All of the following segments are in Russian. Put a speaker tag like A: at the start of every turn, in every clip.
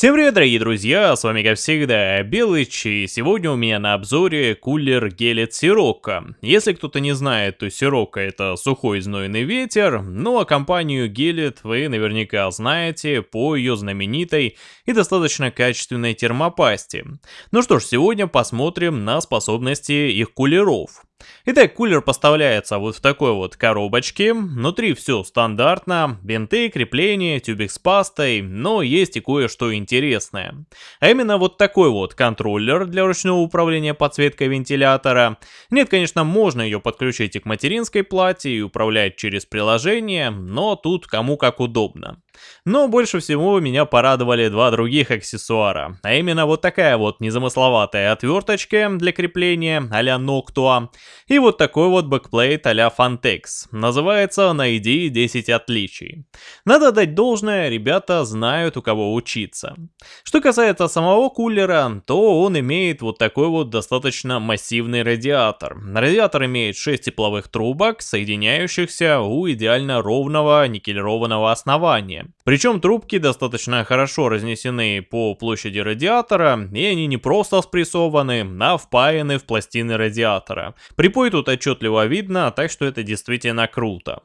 A: Всем привет, дорогие друзья, с вами как всегда Белыч, и сегодня у меня на обзоре кулер Гелет Сирока. Если кто-то не знает, то Сирока это сухой знойный ветер, ну а компанию Гелет вы наверняка знаете по ее знаменитой и достаточно качественной термопасте. Ну что ж, сегодня посмотрим на способности их кулеров. Итак, кулер поставляется вот в такой вот коробочке. Внутри все стандартно. Бинты, крепления, тюбик с пастой. Но есть и кое-что интересное. А именно вот такой вот контроллер для ручного управления подсветкой вентилятора. Нет, конечно, можно ее подключить и к материнской плате и управлять через приложение. Но тут кому как удобно. Но больше всего меня порадовали два других аксессуара, а именно вот такая вот незамысловатая отверточка для крепления а-ля Noctua и вот такой вот backplate а-ля Phanteks. Называется «Найди 10 отличий». Надо дать должное, ребята знают у кого учиться. Что касается самого кулера, то он имеет вот такой вот достаточно массивный радиатор. Радиатор имеет 6 тепловых трубок, соединяющихся у идеально ровного никелированного основания. Причем трубки достаточно хорошо разнесены по площади радиатора, и они не просто спрессованы, а впаяны в пластины радиатора. Припой тут отчетливо видно, так что это действительно круто.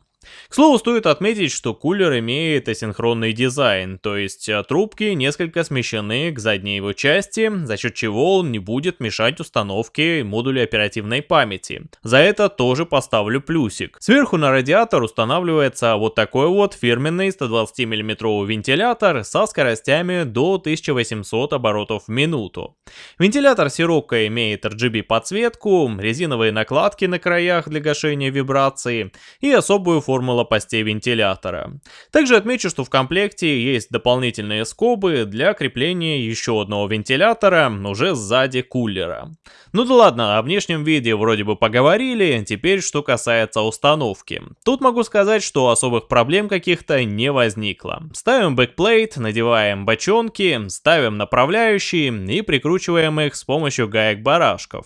A: К слову, стоит отметить, что кулер имеет асинхронный дизайн, то есть э, трубки несколько смещены к задней его части, за счет чего он не будет мешать установке модуля оперативной памяти. За это тоже поставлю плюсик. Сверху на радиатор устанавливается вот такой вот фирменный 120 мм вентилятор со скоростями до 1800 оборотов в минуту. Вентилятор Сирока имеет RGB подсветку, резиновые накладки на краях для гашения вибрации и особую форму форма лопастей вентилятора. Также отмечу, что в комплекте есть дополнительные скобы для крепления еще одного вентилятора уже сзади кулера. Ну да ладно, о внешнем виде вроде бы поговорили, теперь что касается установки. Тут могу сказать, что особых проблем каких-то не возникло. Ставим backplate, надеваем бочонки, ставим направляющие и прикручиваем их с помощью гаек-барашков.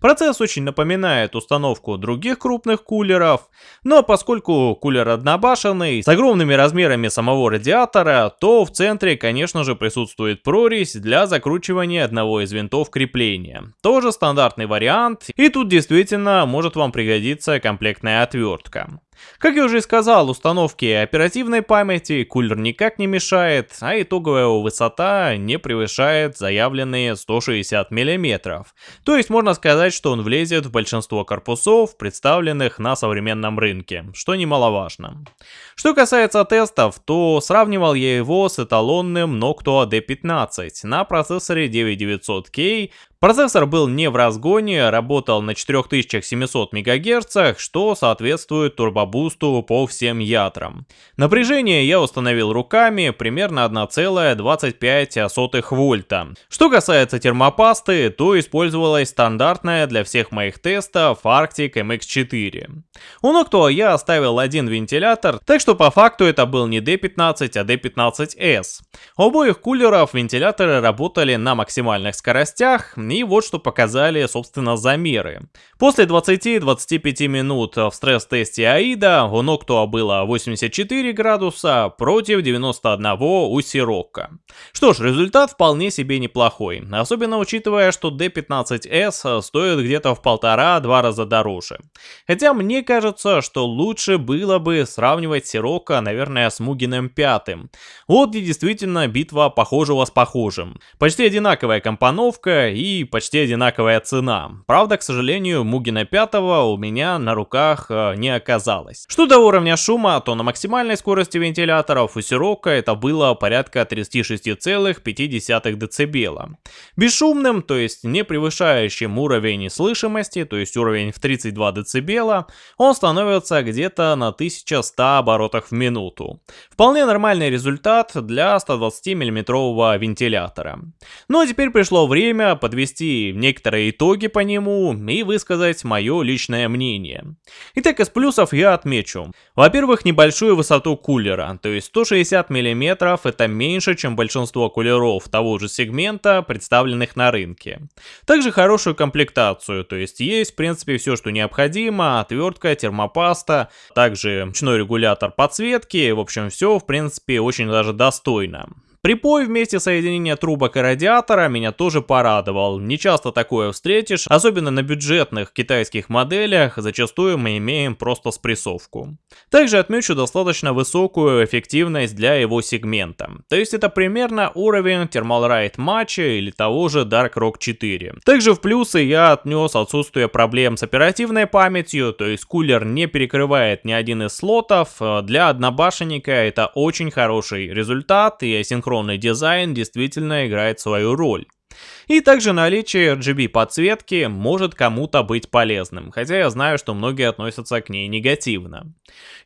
A: Процесс очень напоминает установку других крупных кулеров, но поскольку кулер однобашенный, с огромными размерами самого радиатора, то в центре, конечно же, присутствует прорезь для закручивания одного из винтов крепления. Тоже стандартный вариант, и тут действительно может вам пригодиться комплектная отвертка. Как я уже сказал, установке оперативной памяти кулер никак не мешает, а итоговая высота не превышает заявленные 160 мм. То есть можно сказать, что он влезет в большинство корпусов, представленных на современном рынке, что немаловажно. Что касается тестов, то сравнивал я его с эталонным Noctua D15 на процессоре 9900K Процессор был не в разгоне, работал на 4700 МГц, что соответствует турбобусту по всем ядрам. Напряжение я установил руками, примерно 1,25 вольта. Что касается термопасты, то использовалась стандартная для всех моих тестов Arctic MX4. У Noctua я оставил один вентилятор, так что по факту это был не D15, а D15S. У обоих кулеров вентиляторы работали на максимальных скоростях, и вот что показали, собственно, замеры. После 20-25 минут в стресс-тесте AIDA у Noctua было 84 градуса против 91 у Сирока. Что ж, результат вполне себе неплохой, особенно учитывая, что D15S стоит где-то в полтора-два раза дороже. Хотя мне кажется, что лучше было бы сравнивать Сирока, наверное, с Мугиным пятым. Вот где действительно битва похожего с похожим. Почти одинаковая компоновка и почти одинаковая цена. Правда, к сожалению, Мугина 5 у меня на руках э, не оказалось. Что до уровня шума, то на максимальной скорости вентиляторов у Сирока это было порядка 36,5 дБ. Бесшумным, то есть не превышающим уровень слышимости, то есть уровень в 32 дБ, он становится где-то на 1100 оборотах в минуту. Вполне нормальный результат для 120 мм вентилятора. Ну а теперь пришло время подвести подвести некоторые итоги по нему и высказать мое личное мнение. Итак, из плюсов я отмечу. Во-первых, небольшую высоту кулера, то есть 160 мм это меньше, чем большинство кулеров того же сегмента, представленных на рынке. Также хорошую комплектацию, то есть есть в принципе все, что необходимо, отвертка, термопаста, также ручной регулятор подсветки, в общем все в принципе очень даже достойно. Припой вместе соединения трубок и радиатора меня тоже порадовал. Не часто такое встретишь, особенно на бюджетных китайских моделях, зачастую мы имеем просто спрессовку. Также отмечу достаточно высокую эффективность для его сегмента. То есть это примерно уровень Thermal Ride матча или того же Dark Rock 4. Также в плюсы я отнес отсутствие проблем с оперативной памятью, то есть кулер не перекрывает ни один из слотов. Для однобашенника это очень хороший результат и асинхронный дизайн действительно играет свою роль. И также наличие RGB подсветки может кому-то быть полезным, хотя я знаю, что многие относятся к ней негативно.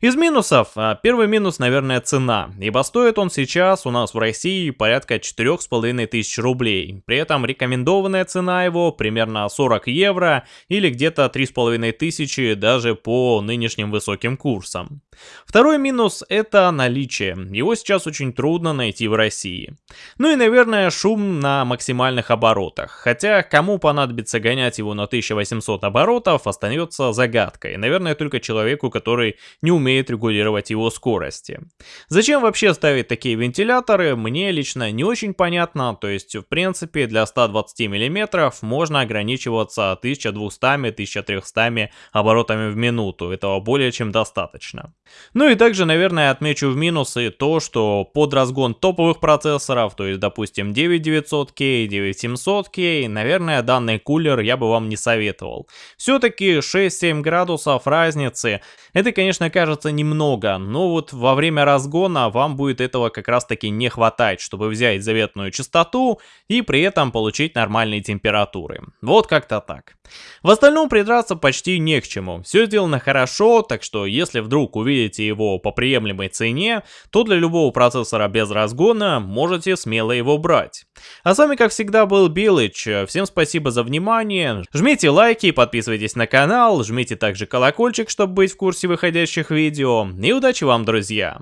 A: Из минусов, а, первый минус, наверное, цена, ибо стоит он сейчас у нас в России порядка 4,5 тысяч рублей. При этом рекомендованная цена его примерно 40 евро или где-то 3,5 тысячи даже по нынешним высоким курсам. Второй минус это наличие, его сейчас очень трудно найти в России. Ну и наверное шум на максимальных оборотах, хотя кому понадобится гонять его на 1800 оборотов остается загадкой, наверное только человеку, который не умеет регулировать его скорости. Зачем вообще ставить такие вентиляторы, мне лично не очень понятно, то есть в принципе для 120 мм можно ограничиваться 1200-1300 оборотами в минуту, этого более чем достаточно. Ну и также, наверное, отмечу в минусы то, что под разгон топовых процессоров, то есть, допустим, 9900K, 9700K, наверное, данный кулер я бы вам не советовал. Все-таки 6-7 градусов разницы, это, конечно, кажется немного, но вот во время разгона вам будет этого как раз-таки не хватать, чтобы взять заветную частоту и при этом получить нормальные температуры. Вот как-то так. В остальном придраться почти не к чему. Все сделано хорошо, так что если вдруг увидите его по приемлемой цене, то для любого процессора без разгона можете смело его брать. А с вами как всегда был Билыч, всем спасибо за внимание, жмите лайки, подписывайтесь на канал, жмите также колокольчик, чтобы быть в курсе выходящих видео, и удачи вам, друзья!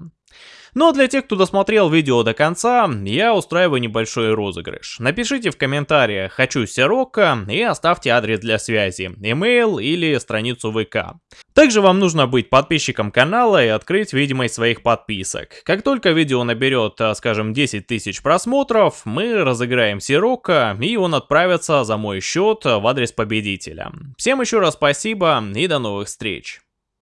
A: Но для тех, кто досмотрел видео до конца, я устраиваю небольшой розыгрыш. Напишите в комментариях «Хочу Сирока» и оставьте адрес для связи, email или страницу ВК. Также вам нужно быть подписчиком канала и открыть видимость своих подписок. Как только видео наберет, а, скажем, 10 тысяч просмотров, мы разыграем Сирока и он отправится за мой счет в адрес победителя. Всем еще раз спасибо и до новых встреч.